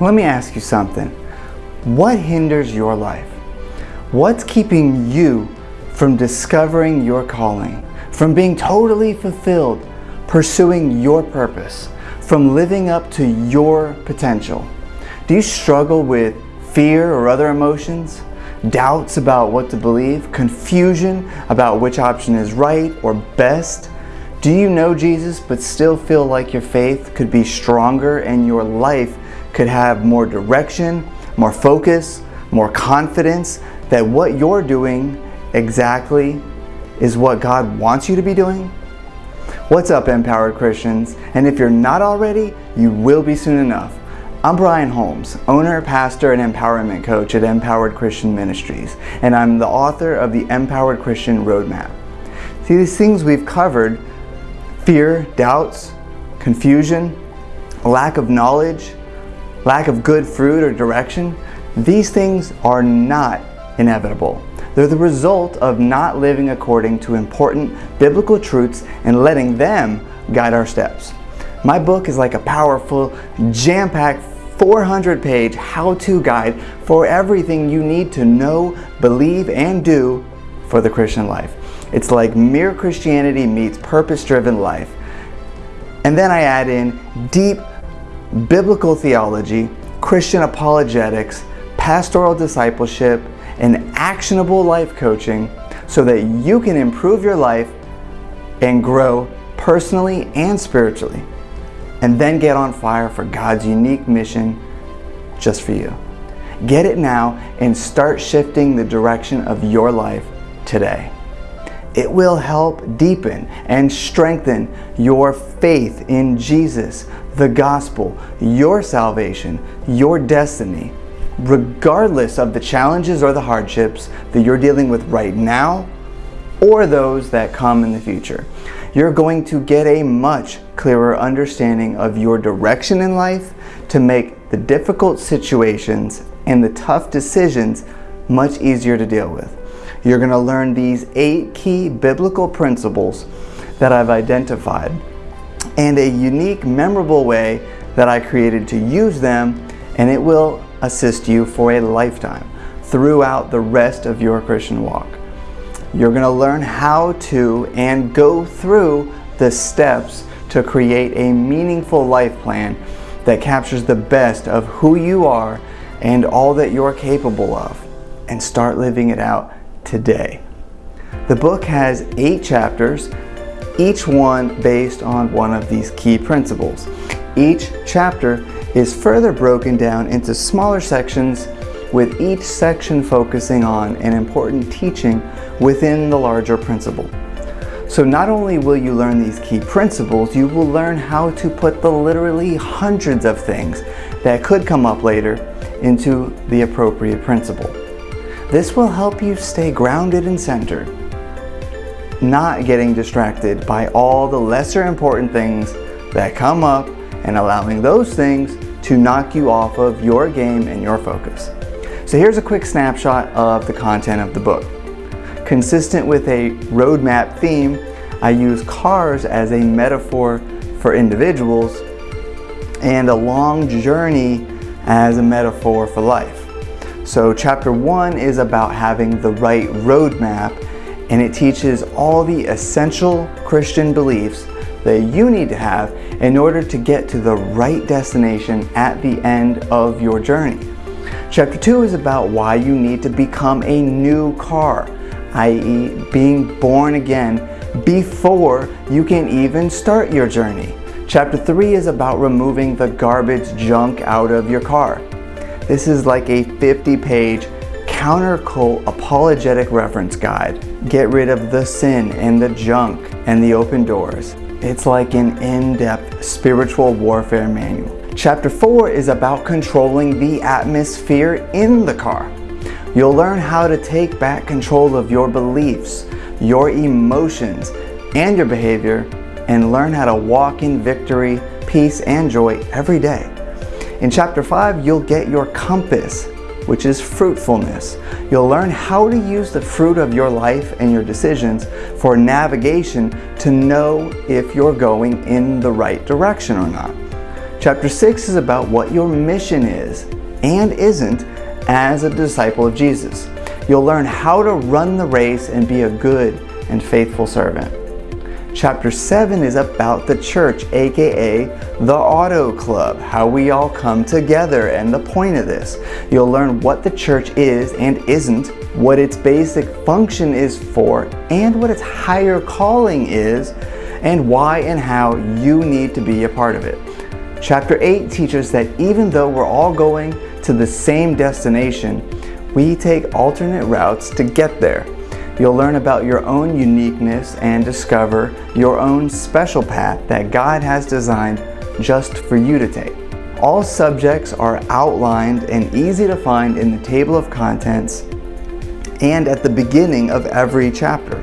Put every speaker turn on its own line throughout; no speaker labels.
Let me ask you something. What hinders your life? What's keeping you from discovering your calling, from being totally fulfilled, pursuing your purpose, from living up to your potential? Do you struggle with fear or other emotions? Doubts about what to believe? Confusion about which option is right or best? Do you know Jesus but still feel like your faith could be stronger and your life could have more direction, more focus, more confidence that what you're doing exactly is what God wants you to be doing? What's up, Empowered Christians? And if you're not already, you will be soon enough. I'm Brian Holmes, owner, pastor, and empowerment coach at Empowered Christian Ministries, and I'm the author of the Empowered Christian Roadmap. See, these things we've covered fear, doubts, confusion, lack of knowledge, lack of good fruit or direction, these things are not inevitable. They're the result of not living according to important biblical truths and letting them guide our steps. My book is like a powerful, jam-packed 400 page how-to guide for everything you need to know, believe, and do for the Christian life. It's like mere Christianity meets purpose-driven life. And then I add in deep biblical theology, Christian apologetics, pastoral discipleship, and actionable life coaching so that you can improve your life and grow personally and spiritually. And then get on fire for God's unique mission just for you. Get it now and start shifting the direction of your life today. It will help deepen and strengthen your faith in Jesus, the gospel, your salvation, your destiny, regardless of the challenges or the hardships that you're dealing with right now or those that come in the future. You're going to get a much clearer understanding of your direction in life to make the difficult situations and the tough decisions much easier to deal with. You're going to learn these eight key biblical principles that I've identified and a unique, memorable way that I created to use them, and it will assist you for a lifetime throughout the rest of your Christian walk. You're going to learn how to and go through the steps to create a meaningful life plan that captures the best of who you are and all that you're capable of and start living it out today. The book has eight chapters, each one based on one of these key principles. Each chapter is further broken down into smaller sections with each section focusing on an important teaching within the larger principle. So not only will you learn these key principles, you will learn how to put the literally hundreds of things that could come up later into the appropriate principle. This will help you stay grounded and centered, not getting distracted by all the lesser important things that come up and allowing those things to knock you off of your game and your focus. So here's a quick snapshot of the content of the book. Consistent with a roadmap theme, I use cars as a metaphor for individuals and a long journey as a metaphor for life. So chapter one is about having the right roadmap and it teaches all the essential Christian beliefs that you need to have in order to get to the right destination at the end of your journey. Chapter 2 is about why you need to become a new car, i.e. being born again before you can even start your journey. Chapter 3 is about removing the garbage junk out of your car. This is like a 50 page counter-cult apologetic reference guide. Get rid of the sin and the junk and the open doors. It's like an in-depth spiritual warfare manual. Chapter 4 is about controlling the atmosphere in the car. You'll learn how to take back control of your beliefs, your emotions, and your behavior and learn how to walk in victory, peace, and joy every day. In chapter 5, you'll get your compass, which is fruitfulness. You'll learn how to use the fruit of your life and your decisions for navigation to know if you're going in the right direction or not. Chapter 6 is about what your mission is and isn't as a disciple of Jesus. You'll learn how to run the race and be a good and faithful servant. Chapter 7 is about the church, aka the Auto Club, how we all come together and the point of this. You'll learn what the church is and isn't, what its basic function is for, and what its higher calling is, and why and how you need to be a part of it. Chapter 8 teaches that even though we're all going to the same destination, we take alternate routes to get there. You'll learn about your own uniqueness and discover your own special path that God has designed just for you to take. All subjects are outlined and easy to find in the table of contents and at the beginning of every chapter.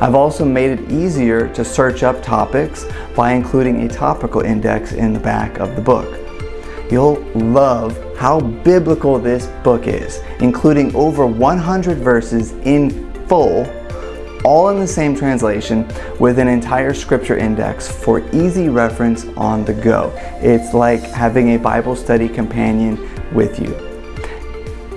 I've also made it easier to search up topics by including a topical index in the back of the book. You'll love how biblical this book is, including over 100 verses in full, all in the same translation with an entire scripture index for easy reference on the go. It's like having a Bible study companion with you.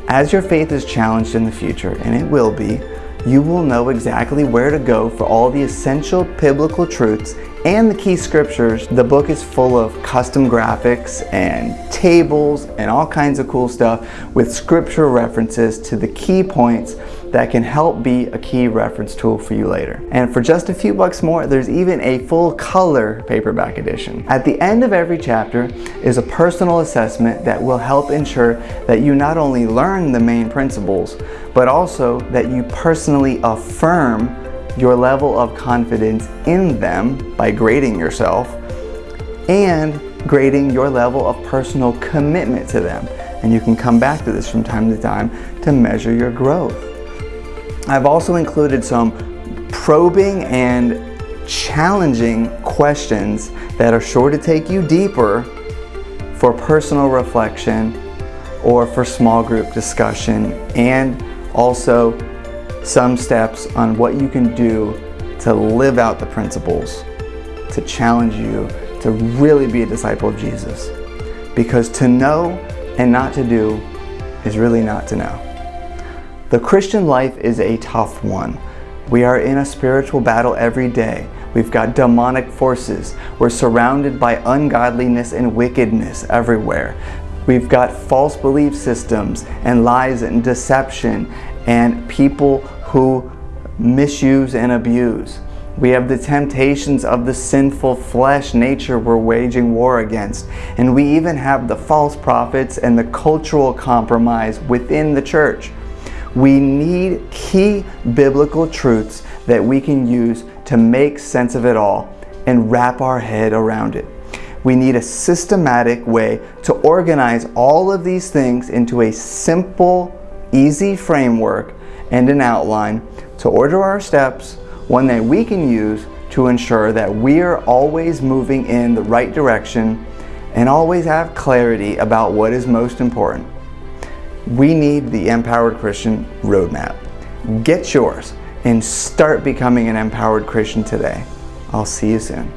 As your faith is challenged in the future, and it will be, you will know exactly where to go for all the essential biblical truths and the key scriptures. The book is full of custom graphics and tables and all kinds of cool stuff with scripture references to the key points that can help be a key reference tool for you later. And for just a few bucks more, there's even a full color paperback edition. At the end of every chapter is a personal assessment that will help ensure that you not only learn the main principles, but also that you personally affirm your level of confidence in them by grading yourself and grading your level of personal commitment to them. And you can come back to this from time to time to measure your growth. I've also included some probing and challenging questions that are sure to take you deeper for personal reflection or for small group discussion and also some steps on what you can do to live out the principles, to challenge you to really be a disciple of Jesus. Because to know and not to do is really not to know. The Christian life is a tough one. We are in a spiritual battle every day. We've got demonic forces. We're surrounded by ungodliness and wickedness everywhere. We've got false belief systems and lies and deception and people who misuse and abuse. We have the temptations of the sinful flesh nature we're waging war against. And we even have the false prophets and the cultural compromise within the church. We need key biblical truths that we can use to make sense of it all and wrap our head around it. We need a systematic way to organize all of these things into a simple, easy framework and an outline to order our steps one that we can use to ensure that we are always moving in the right direction and always have clarity about what is most important. We need the Empowered Christian Roadmap. Get yours and start becoming an empowered Christian today. I'll see you soon.